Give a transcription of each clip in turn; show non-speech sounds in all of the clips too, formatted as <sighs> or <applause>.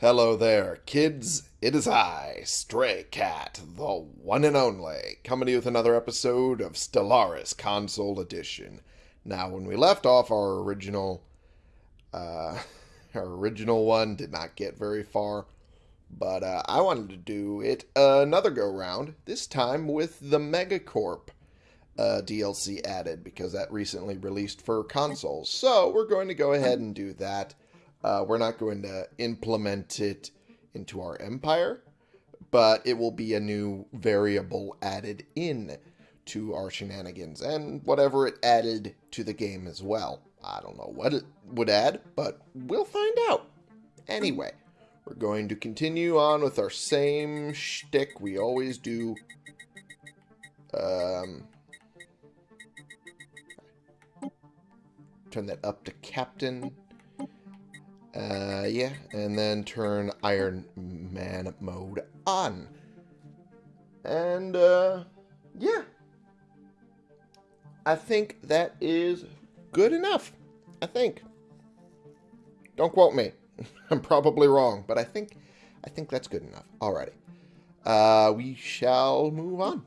Hello there, kids. It is I, Stray Cat, the one and only, coming to you with another episode of Stellaris Console Edition. Now, when we left off our original, uh, <laughs> our original one did not get very far, but uh, I wanted to do it another go round. This time with the Megacorp uh, DLC added because that recently released for consoles. So we're going to go ahead and do that. Uh, we're not going to implement it into our empire, but it will be a new variable added in to our shenanigans and whatever it added to the game as well. I don't know what it would add, but we'll find out. Anyway, we're going to continue on with our same shtick we always do. Um, turn that up to captain. Uh, yeah, and then turn Iron Man mode on. And, uh, yeah. I think that is good enough. I think. Don't quote me. <laughs> I'm probably wrong, but I think I think that's good enough. Alrighty. Uh, we shall move on.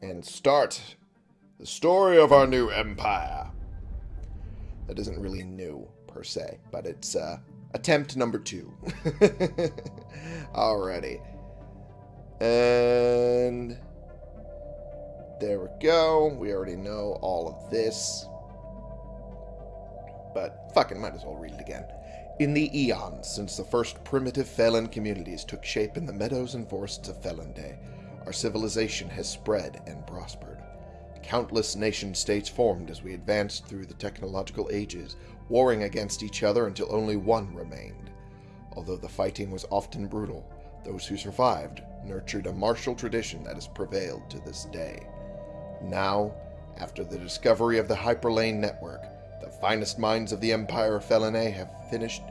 And start the story of our new empire. That isn't really new per se, but it's uh, attempt number two. <laughs> Alrighty. And there we go. We already know all of this. But fucking might as well read it again. In the eons since the first primitive Phelan communities took shape in the meadows and forests of Phelanday, our civilization has spread and prospered. Countless nation states formed as we advanced through the technological ages, warring against each other until only one remained. Although the fighting was often brutal, those who survived nurtured a martial tradition that has prevailed to this day. Now, after the discovery of the Hyperlane network, the finest minds of the Empire of Felinae have finished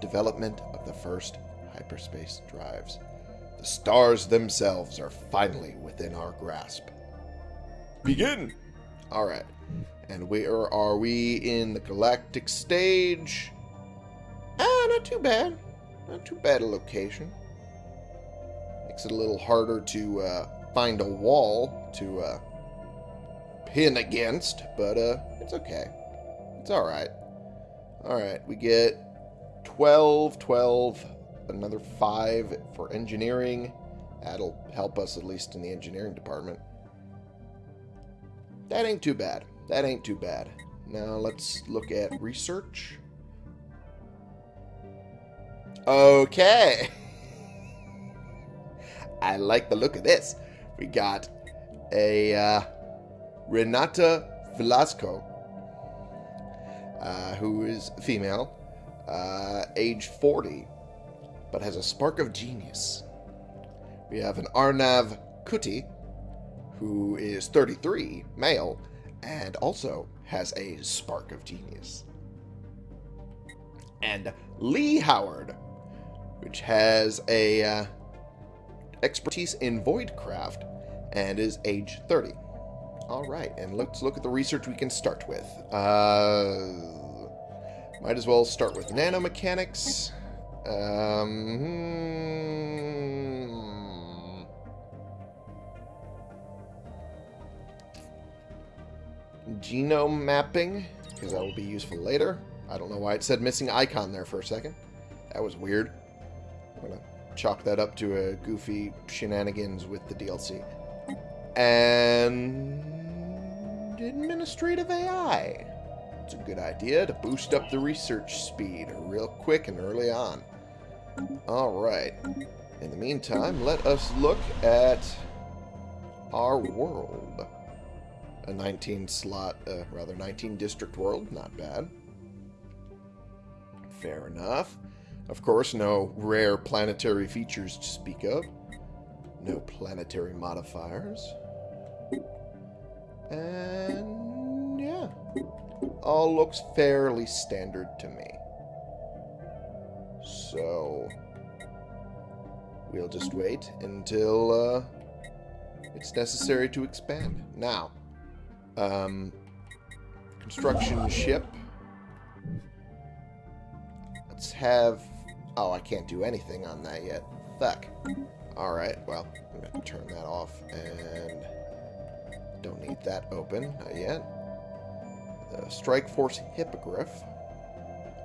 development of the first hyperspace drives. The stars themselves are finally within our grasp. Begin! Alright. And where are we in the galactic stage? Ah, not too bad. Not too bad a location. Makes it a little harder to uh, find a wall to uh, pin against, but uh, it's okay. It's alright. Alright, we get 12, 12, another 5 for engineering. That'll help us at least in the engineering department. That ain't too bad. That ain't too bad. Now let's look at research. Okay. <laughs> I like the look of this. We got a uh, Renata Velasco, uh, who is female, uh, age 40, but has a spark of genius. We have an Arnav Kuti, who is 33, male, and also has a spark of genius. And Lee Howard, which has a uh, expertise in voidcraft and is age 30. All right, and let's look at the research we can start with. Uh, might as well start with nanomechanics. Um, hmm. Genome mapping, because that will be useful later. I don't know why it said missing icon there for a second. That was weird. I'm going to chalk that up to a goofy shenanigans with the DLC. And administrative AI. It's a good idea to boost up the research speed real quick and early on. Alright. In the meantime, let us look at our world a 19 slot, uh, rather 19 district world. Not bad. Fair enough. Of course, no rare planetary features to speak of. No planetary modifiers. And yeah, all looks fairly standard to me. So we'll just wait until uh, it's necessary to expand. Now, um, construction ship. Let's have Oh, I can't do anything on that yet. Fuck. Alright, well, I'm going to turn that off and don't need that open. Not yet. The Strike Force Hippogriff.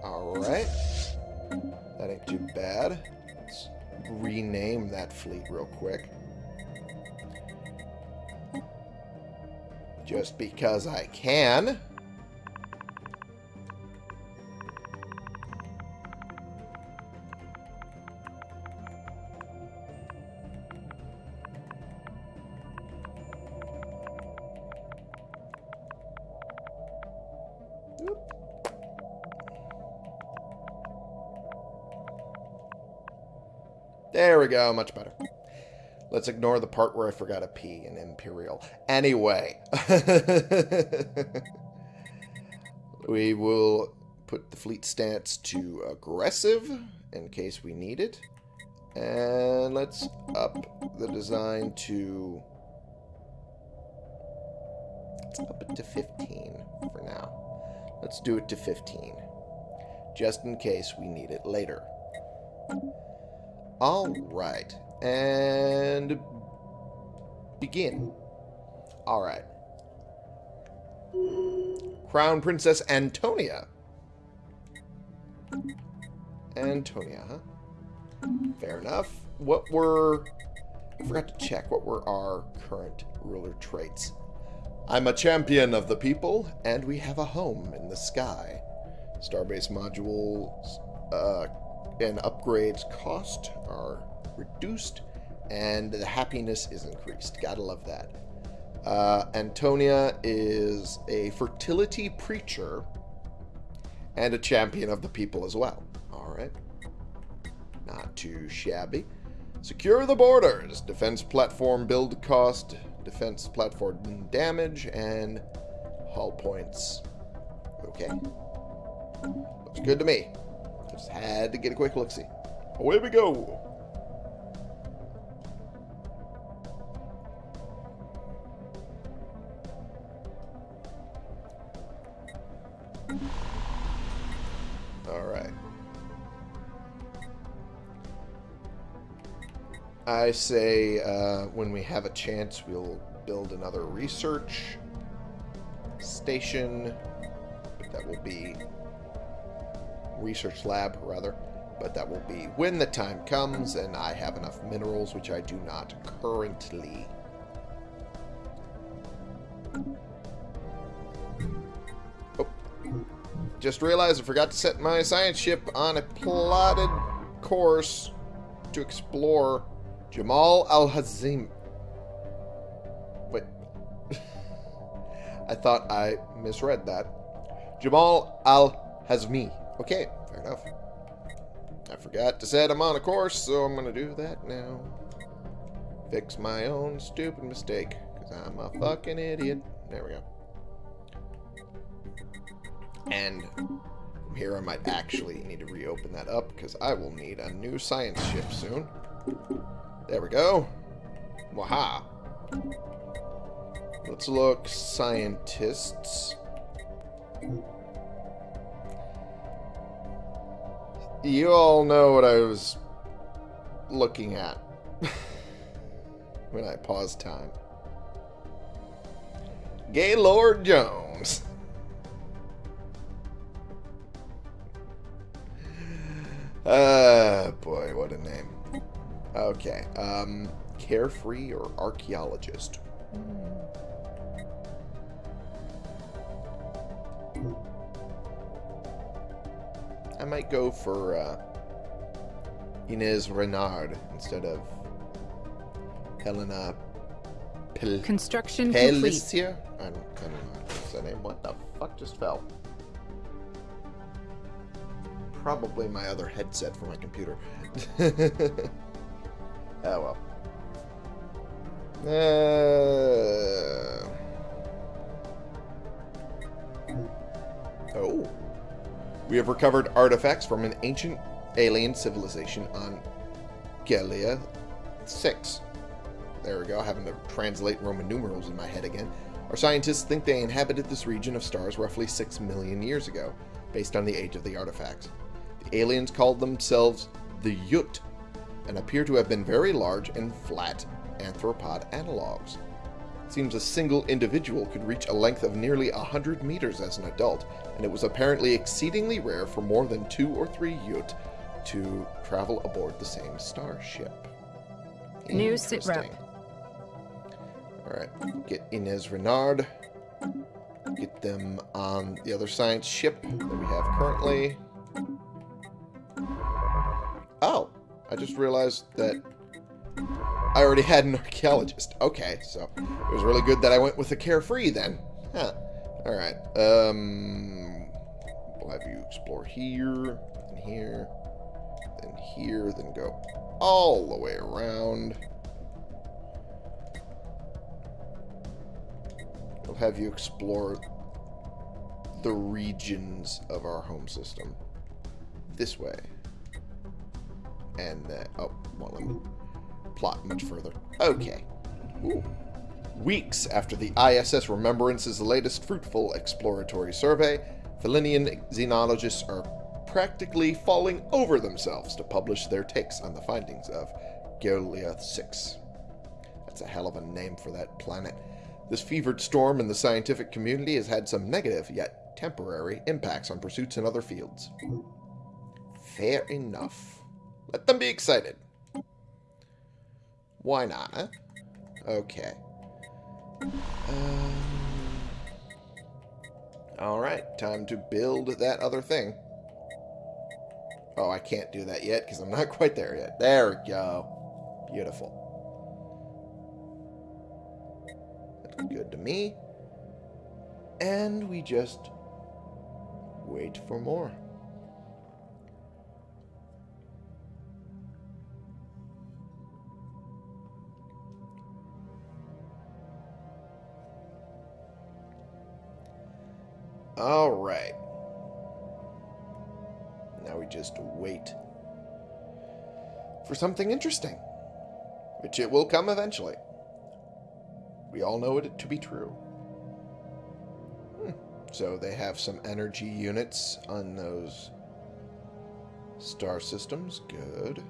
Alright. That ain't too bad. Let's rename that fleet real quick. Just because I can. There we go, much better. Let's ignore the part where I forgot a P in Imperial. Anyway. <laughs> we will put the fleet stance to aggressive in case we need it. And let's up the design to... Let's up it to 15 for now. Let's do it to 15. Just in case we need it later. Alright. And begin. Alright. Crown Princess Antonia. Antonia, huh? Fair enough. What were... I forgot to check. What were our current ruler traits? I'm a champion of the people, and we have a home in the sky. Starbase modules uh, and upgrades cost are reduced, and the happiness is increased. Gotta love that. Uh, Antonia is a fertility preacher and a champion of the people as well. Alright. Not too shabby. Secure the borders. Defense platform build cost, defense platform damage, and hull points. Okay. Looks good to me. Just had to get a quick look-see. Away we go. I say uh, when we have a chance, we'll build another research station. But that will be research lab, rather. But that will be when the time comes and I have enough minerals, which I do not currently. Oh. Just realized I forgot to set my science ship on a plotted course to explore Jamal Al-Hazim. Wait. <laughs> I thought I misread that. Jamal Al-Hazmi. Okay, fair enough. I forgot to set him on a course, so I'm going to do that now. Fix my own stupid mistake, because I'm a fucking idiot. There we go. And here I might actually need to reopen that up, because I will need a new science ship soon. There we go. Waha. Let's look scientists. You all know what I was looking at <laughs> when I paused time. Gaylord Jones. <laughs> Ah, uh, boy, what a name. Okay, um, carefree or archaeologist? I might go for uh, Inez Renard instead of Helena Pel Construction Pelissier? I don't, I don't know what's that name. What the fuck just fell? Probably my other headset for my computer. <laughs> oh well. Uh... Oh. We have recovered artifacts from an ancient alien civilization on Galia 6. There we go, having to translate Roman numerals in my head again. Our scientists think they inhabited this region of stars roughly 6 million years ago, based on the age of the artifacts. The aliens called themselves the Yuht and appear to have been very large and flat arthropod analogs. It seems a single individual could reach a length of nearly 100 meters as an adult, and it was apparently exceedingly rare for more than two or three Yuht to travel aboard the same starship. New sit rep. Alright, get Inez Renard. Get them on the other science ship that we have currently. Oh, I just realized that I already had an archaeologist. Okay, so it was really good that I went with a carefree then. Huh. Alright, um... We'll have you explore here, and here, then here, then go all the way around. We'll have you explore the regions of our home system. This way. And, uh, oh, well, let me plot much further. Okay. Ooh. Weeks after the ISS Remembrance's latest fruitful exploratory survey, Felinian xenologists are practically falling over themselves to publish their takes on the findings of Geolia 6. That's a hell of a name for that planet. This fevered storm in the scientific community has had some negative, yet temporary, impacts on pursuits in other fields. Fair enough. Let them be excited. Why not, huh? Okay. Um, Alright, time to build that other thing. Oh, I can't do that yet because I'm not <laughs> quite there yet. There we go. Beautiful. That's good to me. And we just wait for more. All right. Now we just wait for something interesting, which it will come eventually. We all know it to be true. Hmm. So they have some energy units on those star systems. Good.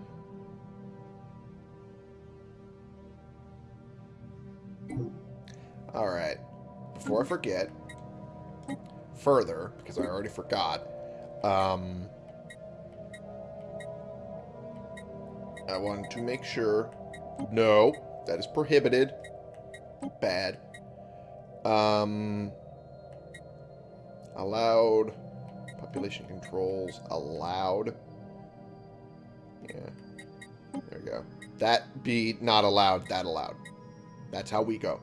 Alright. Before I forget, further, because I already forgot, um, I want to make sure. No, that is prohibited. Bad. Um, allowed. Population controls. Allowed. Yeah. There we go. That be not allowed, that allowed. That's how we go.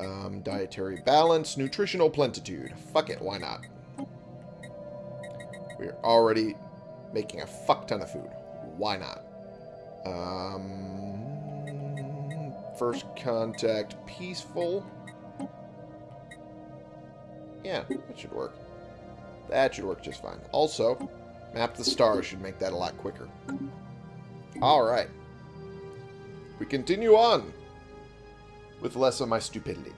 Um, dietary balance, nutritional plentitude. Fuck it, why not? We're already making a fuck ton of food. Why not? Um, first contact, peaceful. Yeah, that should work. That should work just fine. Also, map the stars should make that a lot quicker. Alright. We continue on with less of my stupidity.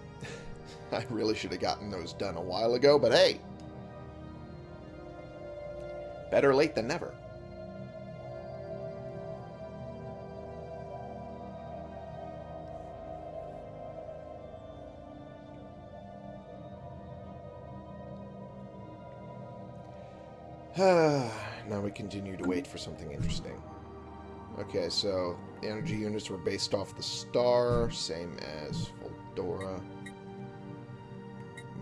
<laughs> I really should have gotten those done a while ago, but hey. Better late than never. <sighs> now we continue to wait for something interesting. Okay, so the energy units were based off the star, same as Foldora.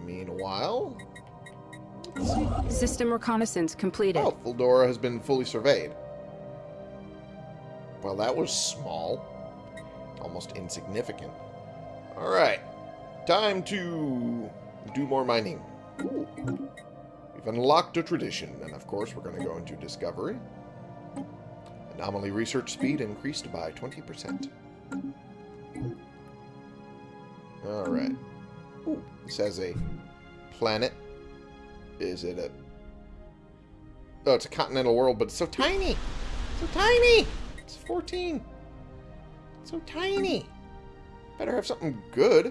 Meanwhile... System reconnaissance completed. Oh, Foldora has been fully surveyed. Well, that was small. Almost insignificant. Alright. Time to do more mining. We've unlocked a tradition, and of course we're going to go into discovery. Anomaly research speed increased by 20%. Alright. This has a planet. Is it a... Oh, it's a continental world, but it's so tiny! So tiny! It's 14. It's so tiny. Better have something good.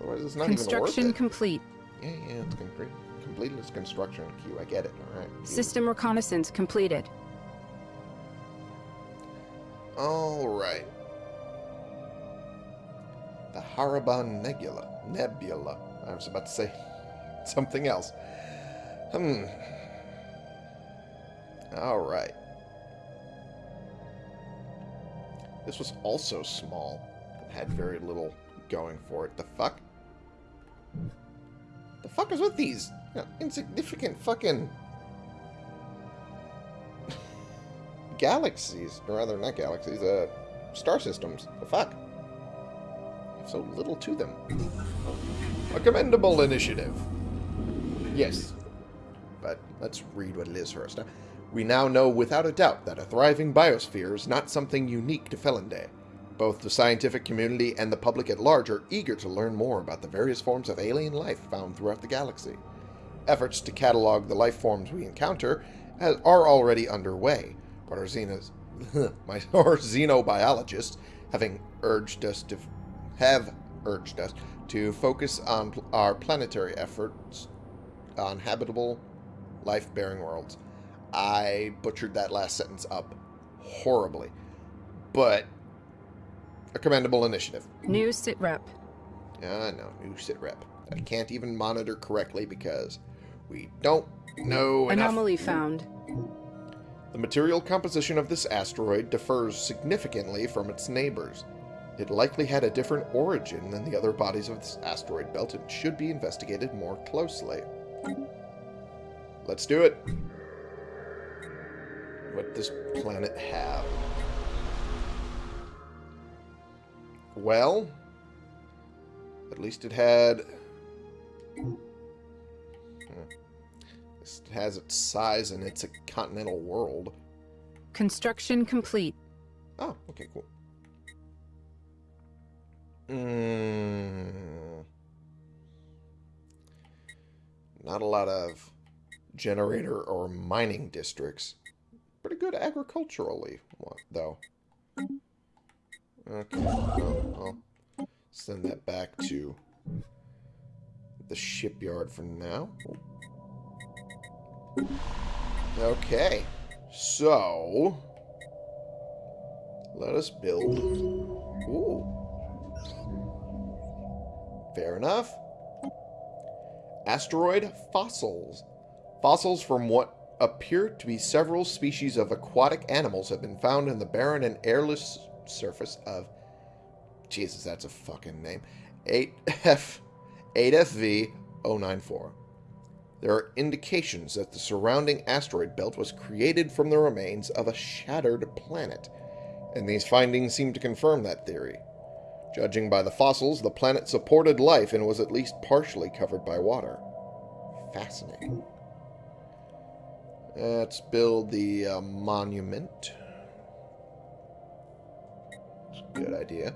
Otherwise, it's not Construction even worth it. complete. Yeah, yeah, it's complete. Completed its construction queue. I get it. All right. System reconnaissance completed. Alright. The Haraban Nebula. Nebula. I was about to say <laughs> something else. Hmm. Alright. This was also small. Had very little going for it. The fuck? The fuck is with these you know, insignificant fucking galaxies, or rather not galaxies, uh, star systems. The fuck? So little to them. A commendable initiative. Yes. But let's read what it is first. We now know without a doubt that a thriving biosphere is not something unique to Felinday. Both the scientific community and the public at large are eager to learn more about the various forms of alien life found throughout the galaxy. Efforts to catalog the life forms we encounter are already underway, but our, xenos, <laughs> my, <laughs> our xenobiologists having urged us to have urged us to focus on our planetary efforts on habitable, life-bearing worlds. I butchered that last sentence up horribly, but a commendable initiative. New sit sitrep. I know, new sitrep. I can't even monitor correctly because we don't know Anomaly enough. found. The material composition of this asteroid differs significantly from its neighbors. It likely had a different origin than the other bodies of this asteroid belt and should be investigated more closely. Let's do it. What does planet have? Well, at least it had... Hmm. It has its size and it's a continental world. Construction complete. Oh, okay, cool. Mm. Not a lot of generator or mining districts. Pretty good agriculturally, though. Okay, well, I'll send that back to the shipyard for now. Okay, so let us build. Ooh. Fair enough. Asteroid fossils. Fossils from what appear to be several species of aquatic animals have been found in the barren and airless surface of Jesus, that's a fucking name. 8F 8FV 094. There are indications that the surrounding asteroid belt was created from the remains of a shattered planet, and these findings seem to confirm that theory. Judging by the fossils, the planet supported life and was at least partially covered by water. Fascinating. Let's build the uh, monument. Good idea.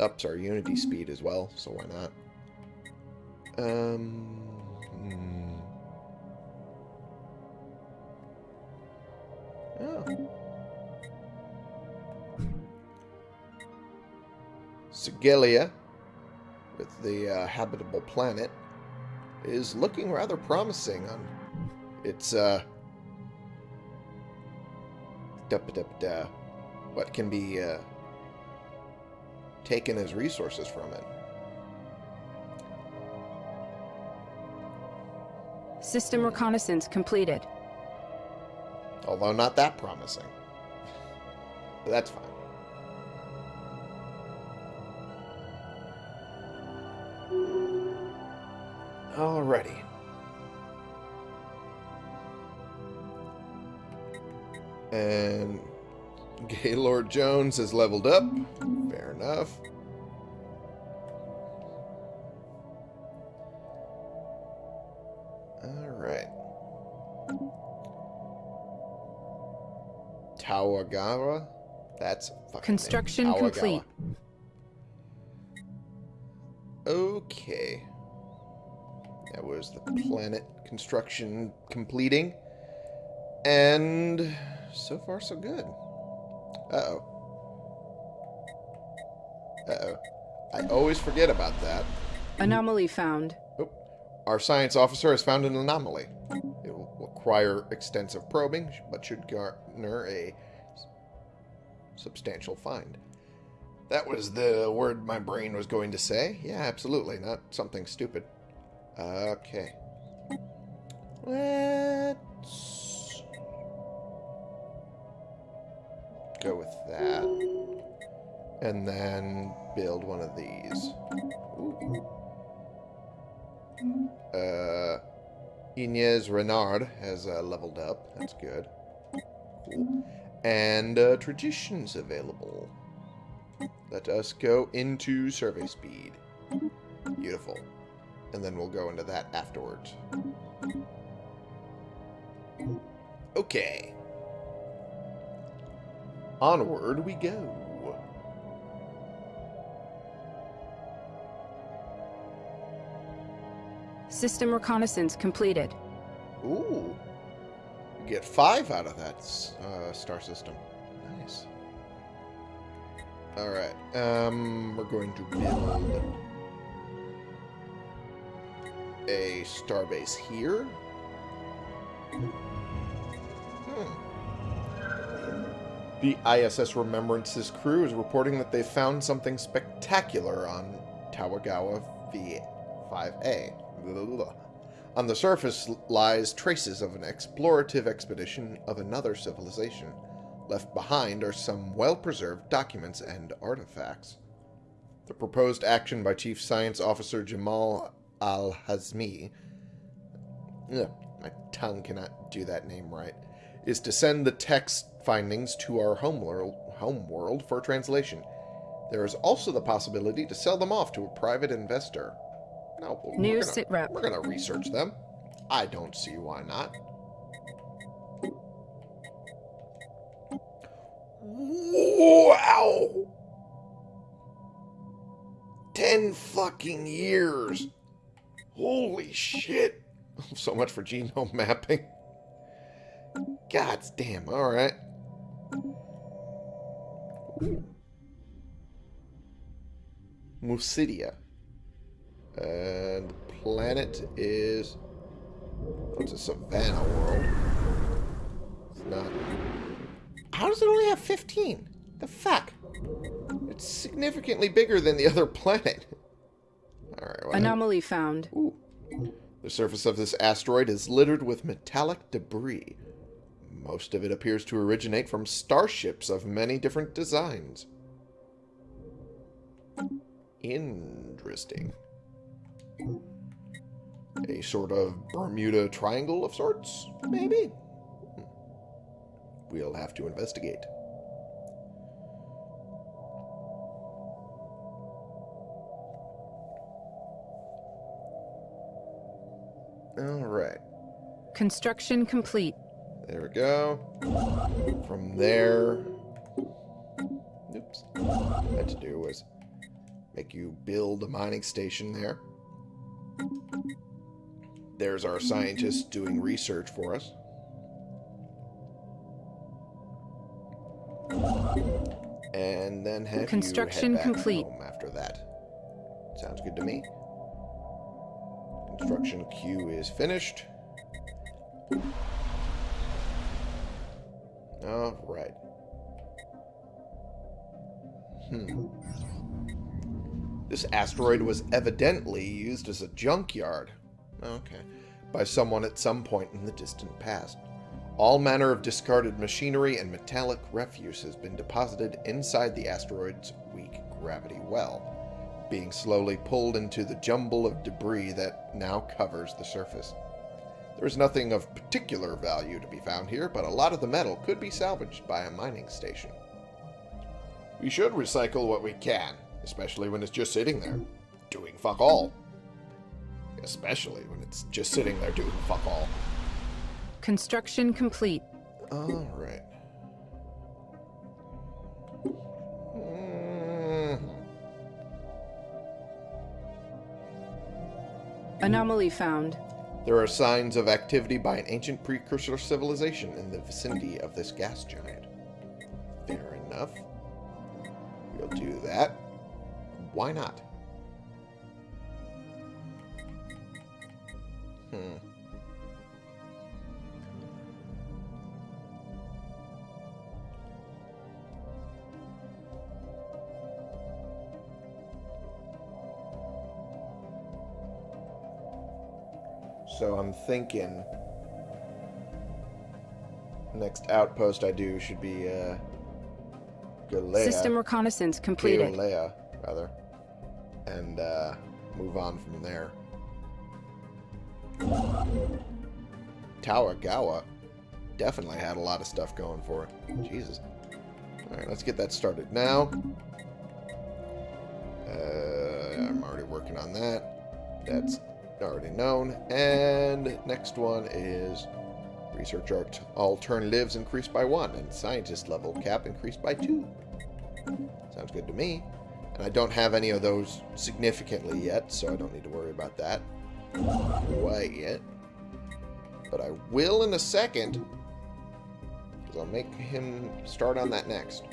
Ups our unity speed as well, so why not? Um, hmm. Oh. Sigelia, with the uh, habitable planet, is looking rather promising on its, uh, what can be uh, taken as resources from it. System reconnaissance completed. Although not that promising. But that's fine. Alrighty. And Gaylord Jones has leveled up. Tawagawa? That's fucking Construction name. complete. Okay. That was the planet construction completing. And so far so good. Uh-oh. Uh-oh. I always forget about that. Anomaly found. Oh, our science officer has found an anomaly. It will require extensive probing, but should garner a substantial find. That was the word my brain was going to say. Yeah, absolutely. Not something stupid. Okay. Let's go with that. And then build one of these. Ooh. Uh, Inez Renard has uh, leveled up. That's good. Cool. And uh, traditions available. Let us go into survey speed. Beautiful. And then we'll go into that afterwards. Okay. Onward we go. System reconnaissance completed. Ooh. Get five out of that uh, star system. Nice. Alright. Um, we're going to build a starbase here. Hmm. The ISS Remembrance's crew is reporting that they found something spectacular on Tawagawa V5A. On the surface lies traces of an explorative expedition of another civilization. Left behind are some well-preserved documents and artifacts. The proposed action by Chief Science Officer Jamal Al-Hazmi my tongue cannot do that name right, is to send the text findings to our homeworld, homeworld for translation. There is also the possibility to sell them off to a private investor. No, New we're sit rep. we're gonna research them. I don't see why not. Wow! Ten fucking years. Holy shit. <laughs> So much for genome <laughs> mapping. God damn, alright. Musidia. And the planet is... What's a savannah world? It's not... How does it only have 15? The fuck? It's significantly bigger than the other <laughs> planet. Alright, well, Anomaly found. Ooh. The surface of this asteroid is littered with metallic debris. Most of it appears to originate from starships of many different designs. Interesting. A sort of Bermuda Triangle of sorts, maybe? Hmm. We'll have to investigate. Alright. Construction complete. There we go. From there... Oops. What I had to do was make you build a mining station there. There's our scientist doing research for us. And then have Construction you head back complete. home after that. Sounds good to me. Construction queue is finished. Alright. Hmm. This asteroid was evidently used as a junkyard. Okay. By someone at some point in the distant past. All manner of discarded machinery and metallic refuse has been deposited inside the asteroid's weak gravity well, being slowly pulled into the jumble of debris that now covers the surface. There is nothing of particular value to be found here, but a lot of the metal could be salvaged by a mining station. We should recycle what we can, especially when it's just sitting there, doing fuck all. Especially when it's just sitting there doing fuck all. Construction complete. Alright. Mm, Anomaly found. There are signs of activity by an ancient precursor civilization in the vicinity of this gas giant. Fair enough. We'll do that. Why not? So I'm thinking next outpost I do should be uh, Galea. System reconnaissance completed. Galea, rather. And uh, move on from there. Tawagawa definitely had a lot of stuff going for it. Jesus. Alright, let's get that started now. Uh, I'm already working on that. That's already known. And next one is research art alternatives increased by one, and scientist level cap increased by two. Sounds good to me. And I don't have any of those significantly yet, so I don't need to worry about that quite yet. But I will in a second, because I'll make him start on that next.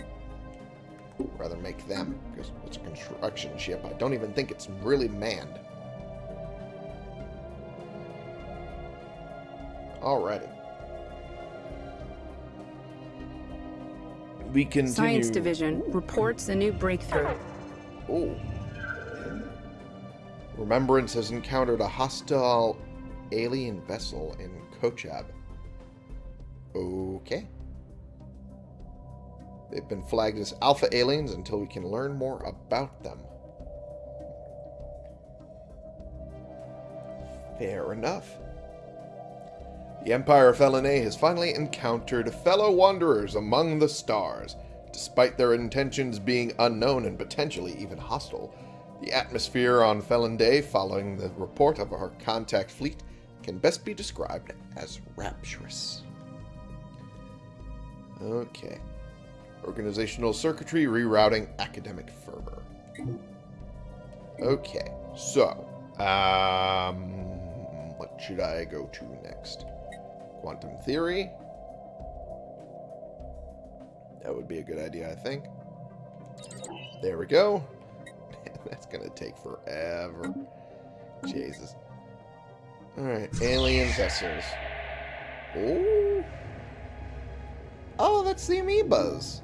Rather make them, because it's a construction ship. I don't even think it's really manned. Alrighty. We continue. Science Division reports a new breakthrough. Oh. Remembrance has encountered a hostile alien vessel in Kochab. Okay. They've been flagged as alpha aliens until we can learn more about them. Fair enough. The Empire of Felinae has finally encountered fellow wanderers among the stars. Despite their intentions being unknown and potentially even hostile, the atmosphere on Felon Day following the report of our contact fleet can best be described as rapturous. Okay. Organizational circuitry rerouting academic fervor. Okay, so, um, what should I go to next? Quantum theory. That would be a good idea, I think. There we go. <laughs> That's to take forever. Jesus. Alright, alien vessels. Oh. Oh, that's the amoebas.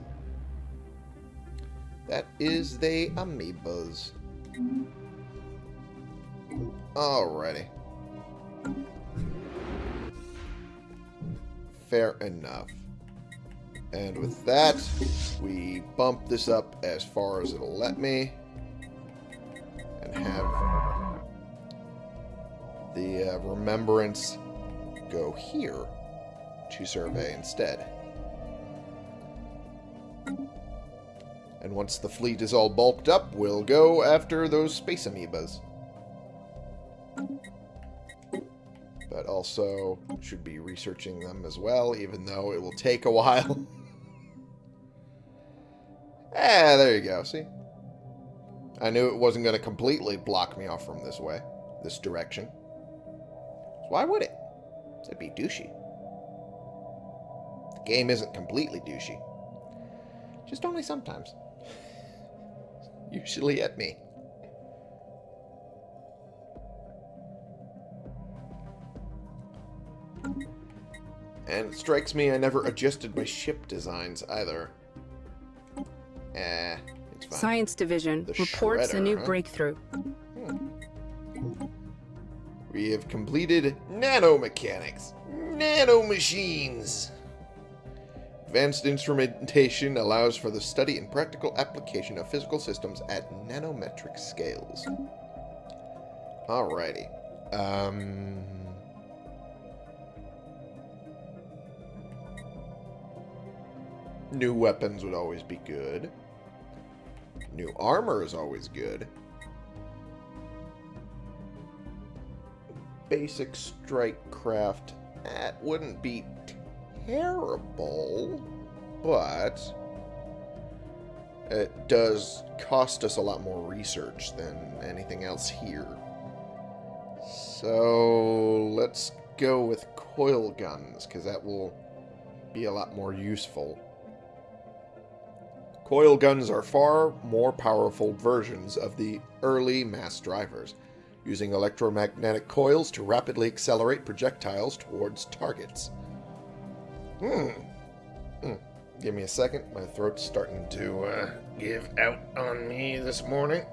That is the amoebas. Alrighty. Fair enough. And with that, we bump this up as far as it'll let me. Uh, remembrance go here to survey instead. And once the fleet is all bulked up, we'll go after those space amoebas. But also should be researching them as well, even though it will take a while. <laughs> ah, there you go, see? I knew it wasn't going to completely block me off from this way, this direction. So why would it? It'd be douchey. The game isn't completely douchey. Just only sometimes. <laughs> Usually at me. And it strikes me I never adjusted my ship designs either. Eh, it's fine. Science Division The reports a new huh? breakthrough. We have completed nanomechanics. Nanomachines. Advanced instrumentation allows for the study and practical application of physical systems at nanometric scales. Alrighty. Um... New weapons would always be good. New armor is always good. Basic strike craft, that wouldn't be terrible, but it does cost us a lot more research than anything else here. So let's go with coil guns, because that will be a lot more useful. Coil guns are far more powerful versions of the early mass drivers using electromagnetic coils to rapidly accelerate projectiles towards targets. Hmm. hmm. Give me a second. My throat's starting to uh, give out on me this morning.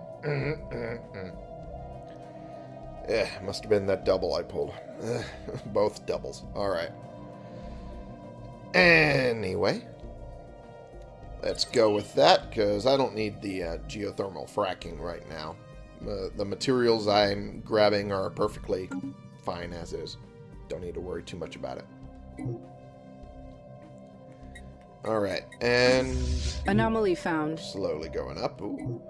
Eh, must have been that double I pulled. Eh, <laughs> both doubles. Alright. Anyway. Let's go with that, because I don't need the uh, geothermal fracking right now. Uh, the materials I'm grabbing are perfectly fine as is. Don't need to worry too much about it. Alright, and... Anomaly found. Slowly going up. Ooh.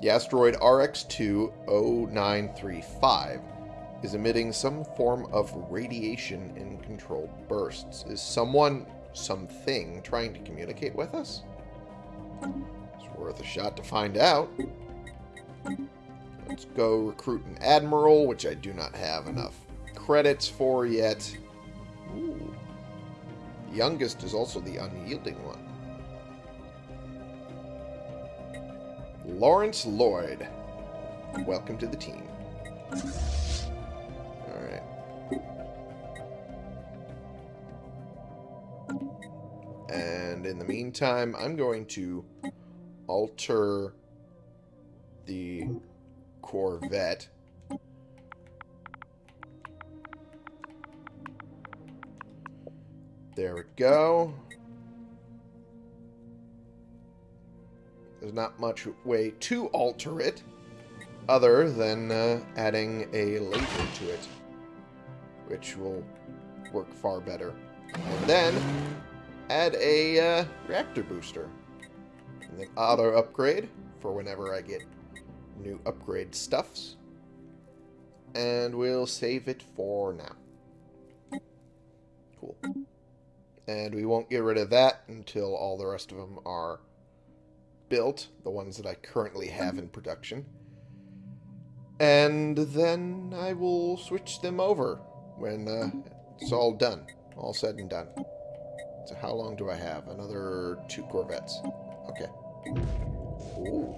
The asteroid RX-20935 is emitting some form of radiation in controlled bursts. Is someone, something, trying to communicate with us? It's worth a shot to find out. Let's go recruit an admiral, which I do not have enough credits for yet. Ooh. Youngest is also the unyielding one. Lawrence Lloyd. Welcome to the team. Alright. And in the meantime, I'm going to alter the Corvette. There we go. There's not much way to alter it other than uh, adding a laser to it, which will work far better. And then add a uh, reactor booster. And then auto upgrade for whenever I get new upgrade stuffs. And we'll save it for now. Cool. And we won't get rid of that until all the rest of them are built, the ones that I currently have in production. And then I will switch them over when uh, it's all done, all said and done. So how long do I have? Another two Corvettes. Okay. Ooh.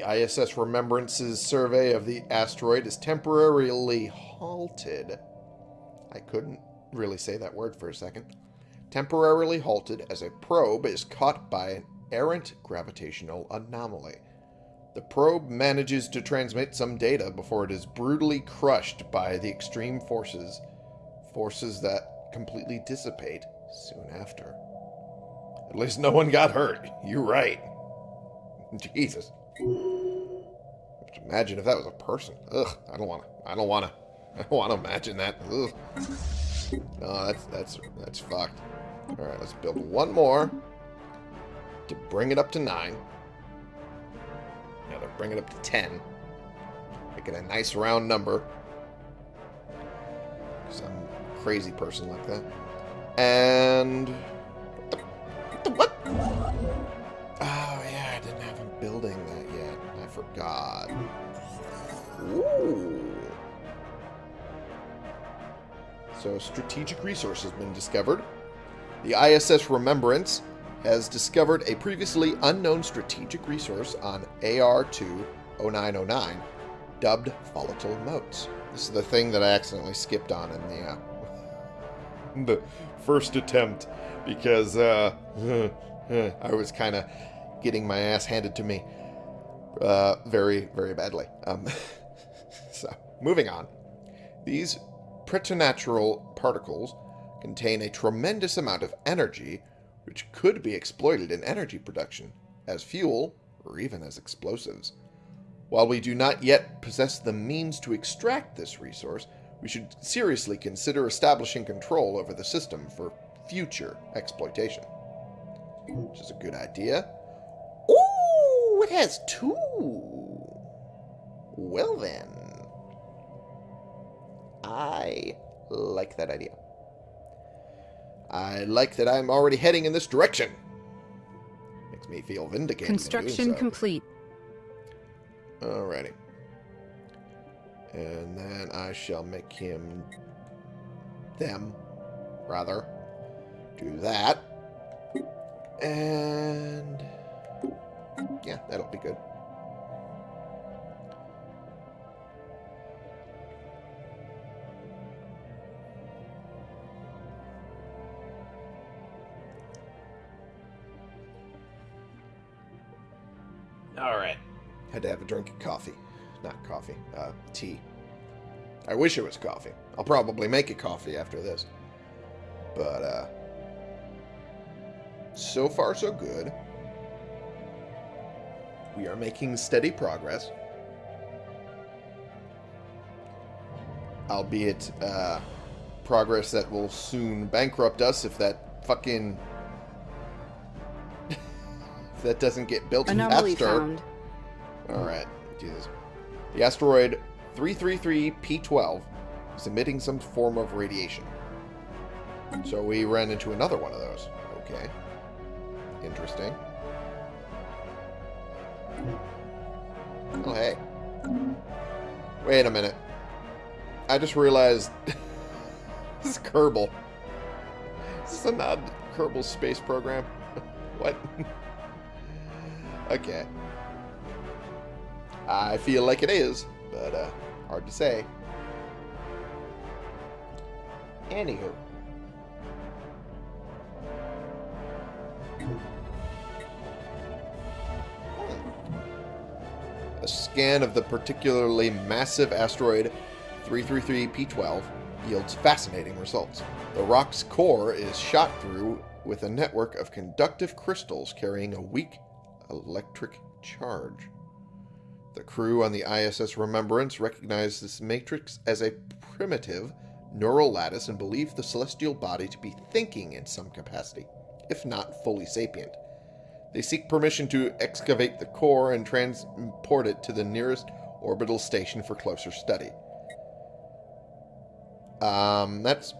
The ISS Remembrance's survey of the asteroid is temporarily halted. I couldn't really say that word for a second. Temporarily halted as a probe is caught by an errant gravitational anomaly. The probe manages to transmit some data before it is brutally crushed by the extreme forces, forces that completely dissipate soon after. At least no one got hurt. You're right. <laughs> Jesus. Imagine if that was a person. Ugh, I don't want to. I don't want to. <laughs> I don't want to imagine that. Ugh. No, that's that's that's fucked. All right, let's build one more to bring it up to nine. Now they're bringing it up to ten. Make it a nice round number. Some crazy person like that. And what? The, what? The, what? Oh yeah, I didn't have a building forgot. Ooh. So strategic resource has been discovered. The ISS Remembrance has discovered a previously unknown strategic resource on AR2-0909, dubbed Volatile Motes. This is the thing that I accidentally skipped on in the, uh, <laughs> the first attempt because uh, <laughs> I was kind of getting my ass handed to me uh, very, very badly. Um, <laughs> so, moving on. These preternatural particles contain a tremendous amount of energy which could be exploited in energy production, as fuel, or even as explosives. While we do not yet possess the means to extract this resource, we should seriously consider establishing control over the system for future exploitation. Which is a good idea. It has two! Well then. I like that idea. I like that I'm already heading in this direction. Makes me feel vindicated. Construction so. complete. Alrighty. And then I shall make him... Them, rather. Do that. And... Yeah, that'll be good. Alright. Had to have a drink of coffee. Not coffee, uh, tea. I wish it was coffee. I'll probably make a coffee after this. But, uh, so far so good. We are making steady progress. Albeit, uh, progress that will soon bankrupt us if that fucking... if that doesn't get built Anomaly faster. found. Alright, this. The asteroid 333P12 is emitting some form of radiation. So we ran into another one of those. Okay. Interesting. Wait a minute. I just realized... <laughs> this is Kerbal. Is this a nod to Kerbal's space program? <laughs> what? okay. I feel like it is, but uh, hard to say. Anywho. Scan of the particularly massive asteroid 333P12 yields fascinating results. The rock's core is shot through with a network of conductive crystals carrying a weak electric charge. The crew on the ISS Remembrance recognized this matrix as a primitive neural lattice and believed the celestial body to be thinking in some capacity, if not fully sapient. They seek permission to excavate the core and transport it to the nearest orbital station for closer study. Um, that's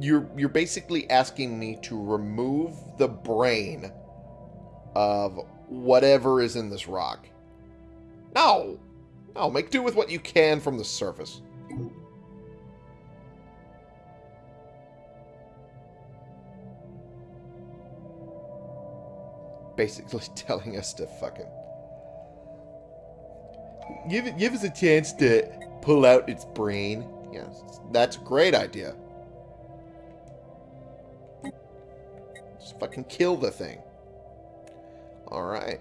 you're you're basically asking me to remove the brain of whatever is in this rock. No! No, make do with what you can from the surface. Basically <laughs> telling us to fucking... Give, it, give us a chance to pull out its brain. Yes, that's a great idea. Just fucking kill the thing. Alright.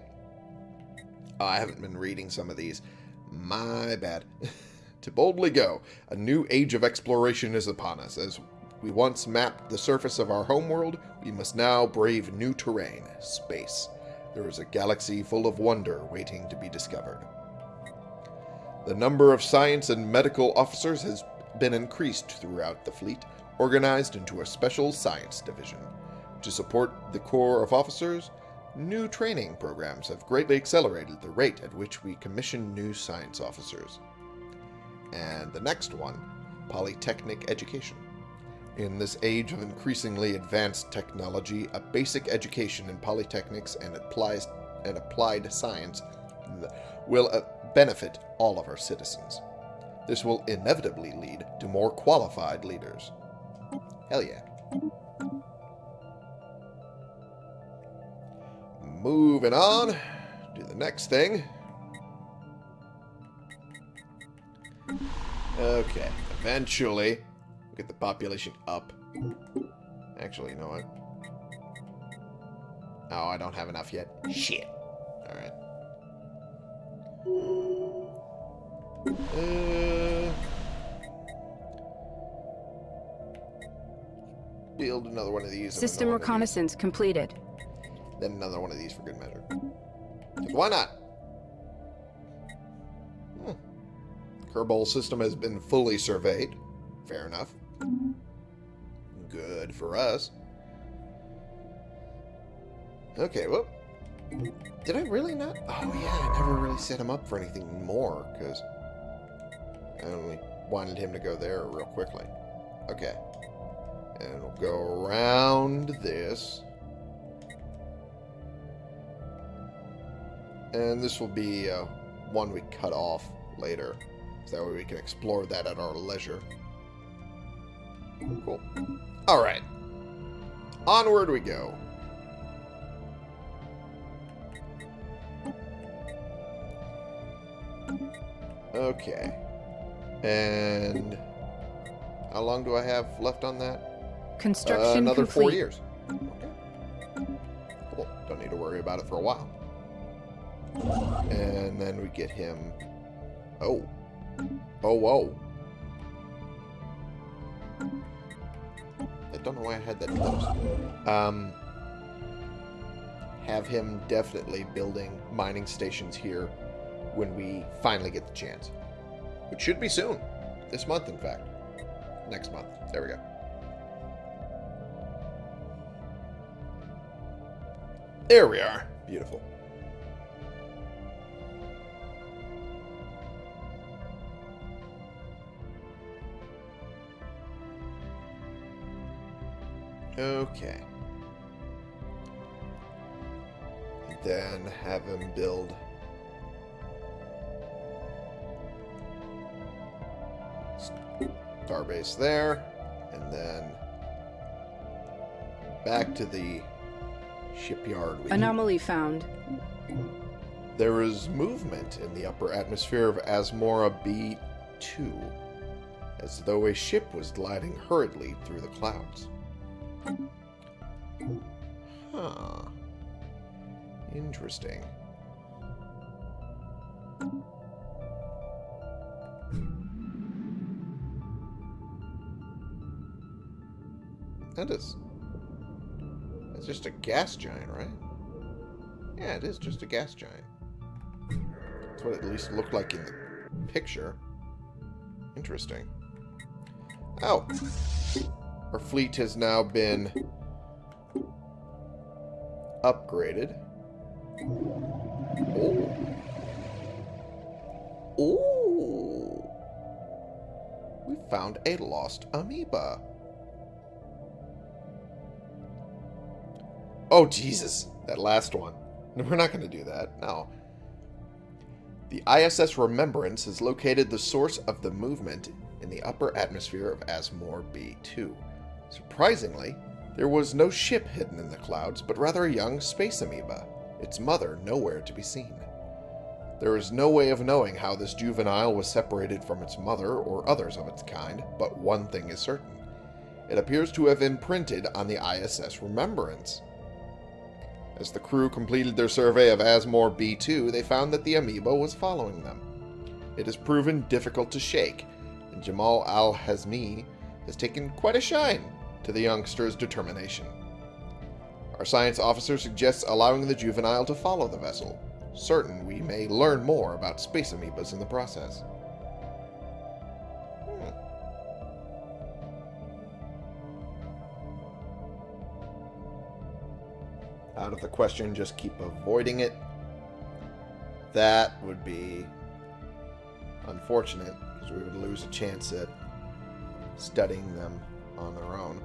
Oh, I haven't been reading some of these. My bad. <laughs> to boldly go, a new age of exploration is upon us. As we once mapped the surface of our homeworld, we must now brave new terrain, space. There is a galaxy full of wonder waiting to be discovered. The number of science and medical officers has been increased throughout the fleet, organized into a special science division. To support the Corps of Officers, New training programs have greatly accelerated the rate at which we commission new science officers. And the next one, Polytechnic Education. In this age of increasingly advanced technology, a basic education in polytechnics and, applies, and applied science will uh, benefit all of our citizens. This will inevitably lead to more qualified leaders. Hell yeah. Moving on. Do the next thing. Okay. Eventually, get the population up. Actually, you know what? Oh, I don't have enough yet. Shit. Alright. Uh, build another one of these. System reconnaissance completed. Then another one of these for good measure. Why not? Hmm. Kerbal system has been fully surveyed. Fair enough. Good for us. Okay, well... Did I really not? Oh, yeah, I never really set him up for anything more, because I only wanted him to go there real quickly. Okay. And we'll go around this. And this will be uh, one we cut off later. So that way we can explore that at our leisure. Cool. Alright. Onward we go. Okay. And how long do I have left on that? Construction uh, another complete. four years. Okay. Cool. Don't need to worry about it for a while. And then we get him... Oh. Oh, whoa. Don't know why I had that close. Um, have him definitely building mining stations here when we finally get the chance. Which should be soon. This month, in fact. Next month. There we go. There we are. Beautiful. Okay. Then have him build Starbase there, and then back to the shipyard. you. Anomaly found. There is movement in the upper atmosphere of Asmora B2, as though a ship was gliding hurriedly through the clouds. Huh. Interesting. That is... It's just a gas giant, right? Yeah, it is just a gas giant. That's what it at least looked like in the picture. Interesting. Oh. Our fleet has now been upgraded. Oh. Ooh. We found a lost amoeba. Oh, Jesus. That last one. We're not going to do that. No. The ISS Remembrance has located the source of the movement in the upper atmosphere of Asmore B2. Surprisingly, there was no ship hidden in the clouds, but rather a young space amoeba, its mother nowhere to be seen. There is no way of knowing how this juvenile was separated from its mother or others of its kind, but one thing is certain. It appears to have imprinted on the ISS Remembrance. As the crew completed their survey of Asmore B2, they found that the amoeba was following them. It has proven difficult to shake, and Jamal Al-Hazmi has taken quite a shine to the youngster's determination. Our science officer suggests allowing the juvenile to follow the vessel, certain we may learn more about space amoebas in the process. Hmm. Out of the question, just keep avoiding it. That would be unfortunate, because we would lose a chance at studying them on their own.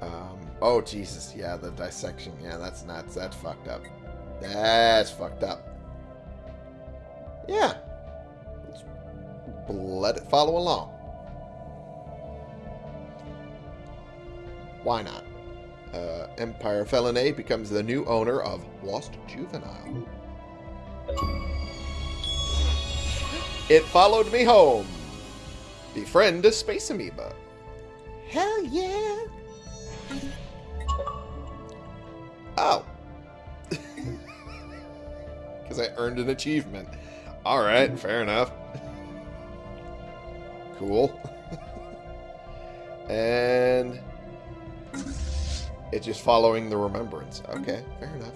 Um, oh, Jesus. Yeah, the dissection. Yeah, that's nuts. That's fucked up. That's fucked up. Yeah. Let's let it follow along. Why not? Uh, Empire A becomes the new owner of Lost Juvenile. It followed me home. Befriend a space amoeba. Hell yeah. Oh. <laughs> Because I earned an achievement. Alright, fair enough. Cool. <laughs> and... It's just following the remembrance. Okay, fair enough.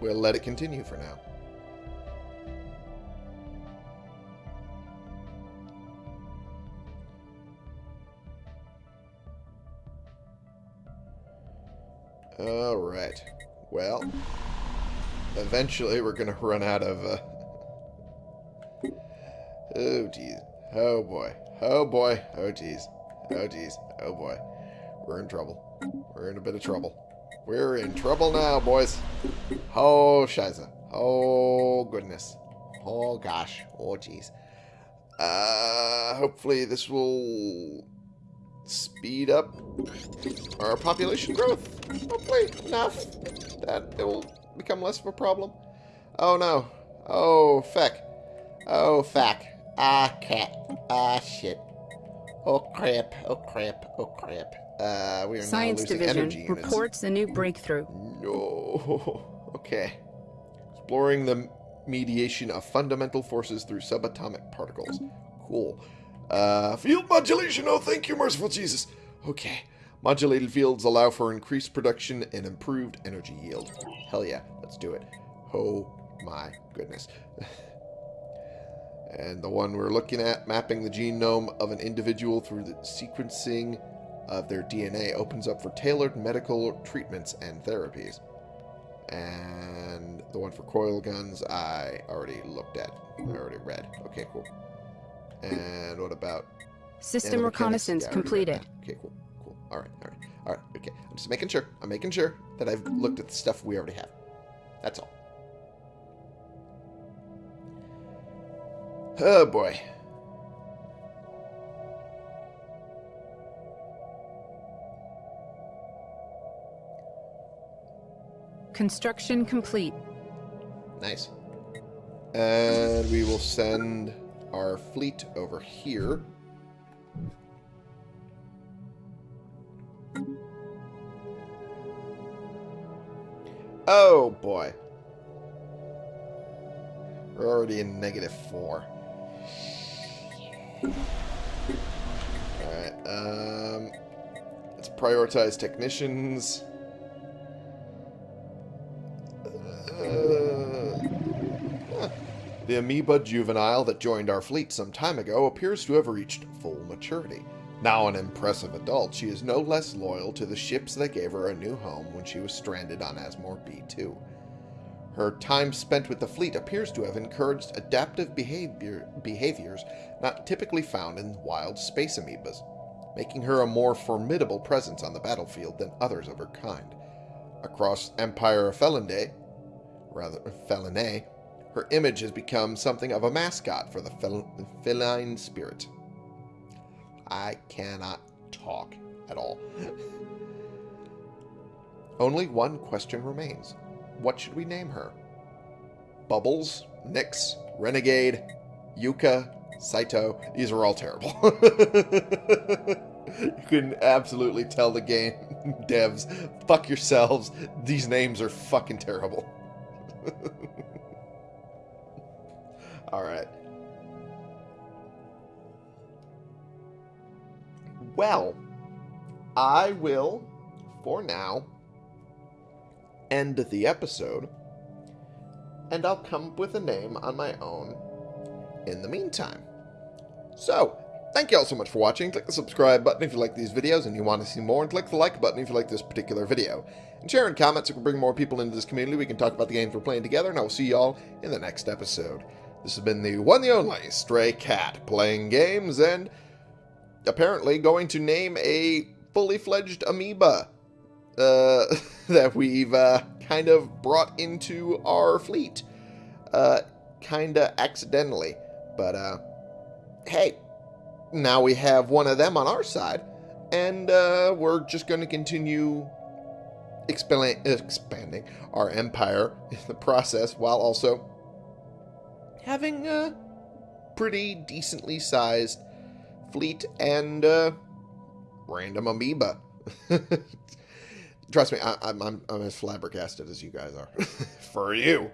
We'll let it continue for now. Alright. Well, eventually we're going to run out of... Uh... Oh, geez. Oh, boy. Oh, boy. Oh, geez. Oh, geez. Oh, boy. We're in trouble. We're in a bit of trouble. We're in trouble now, boys. Oh, shiza. Oh, goodness. Oh, gosh. Oh, jeez. Uh, hopefully this will speed up our population growth. Hopefully enough that it will become less of a problem. Oh, no. Oh, feck. Oh, feck. Ah, cat. Ah, shit. Oh, crap. Oh, crap. Oh, crap. Uh, we are Science now Division reports a new breakthrough. No. <laughs> Okay. Exploring the mediation of fundamental forces through subatomic particles. Cool. Uh, field modulation. Oh, thank you, merciful Jesus. Okay. Modulated fields allow for increased production and improved energy yield. Hell yeah, let's do it. Oh my goodness. <laughs> and the one we're looking at, mapping the genome of an individual through the sequencing of their DNA, opens up for tailored medical treatments and therapies. And the one for coil guns, I already looked at. I already read. Okay, cool. And what about... System reconnaissance Yeah, I already read completed. Okay, cool. Cool. All right, all right. All right, okay. I'm just making sure. I'm making sure that I've looked at the stuff we already have. That's all. Oh, boy. Construction complete. Nice. And we will send our fleet over here. Oh, boy. We're already in negative four. Alright, um... Let's prioritize technicians. The amoeba juvenile that joined our fleet some time ago appears to have reached full maturity. Now an impressive adult, she is no less loyal to the ships that gave her a new home when she was stranded on Asmore B2. Her time spent with the fleet appears to have encouraged adaptive behavior, behaviors not typically found in wild space amoebas, making her a more formidable presence on the battlefield than others of her kind. Across Empire of Felinde, rather Feline, her image has become something of a mascot for the fel- feline spirit. I cannot talk at all. <laughs> Only one question remains. What should we name her? Bubbles, Nyx, Renegade, Yuka, Saito. These are all terrible. <laughs> you can absolutely tell the game <laughs> devs, fuck yourselves. These names are fucking terrible. Alright. Well, I will, for now, end the episode, and I'll come up with a name on my own in the meantime. So, thank you all so much for watching. Click the subscribe button if you like these videos and you want to see more, and click the like button if you like this particular video. And share in comments so we can bring more people into this community. We can talk about the games we're playing together, and I will see y'all in the next episode. This has been the one, the only Stray Cat playing games, and apparently going to name a fully fledged amoeba uh, <laughs> that we've uh, kind of brought into our fleet. Uh, kind of accidentally. But, uh, hey, now we have one of them on our side, and uh, we're just going to continue expand- expanding our empire in the process while also having a pretty decently sized fleet and uh, random amoeba. <laughs> Trust me, I, I'm, I'm, I'm as flabbergasted as you guys are. <laughs> For you.